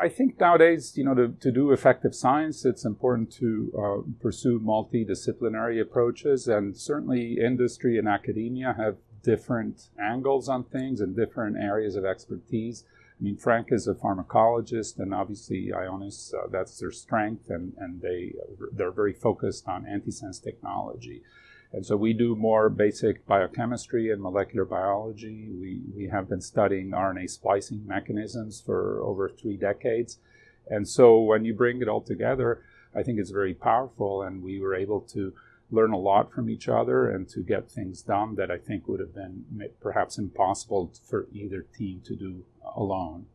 I think nowadays, you know, to, to do effective science, it's important to uh, pursue multidisciplinary approaches, and certainly industry and academia have different angles on things and different areas of expertise. I mean, Frank is a pharmacologist, and obviously Ionis, uh, that's their strength, and, and they, they're very focused on antisense technology. And so we do more basic biochemistry and molecular biology. We, we have been studying RNA splicing mechanisms for over three decades. And so when you bring it all together, I think it's very powerful, and we were able to learn a lot from each other and to get things done that I think would have been perhaps impossible for either team to do alone.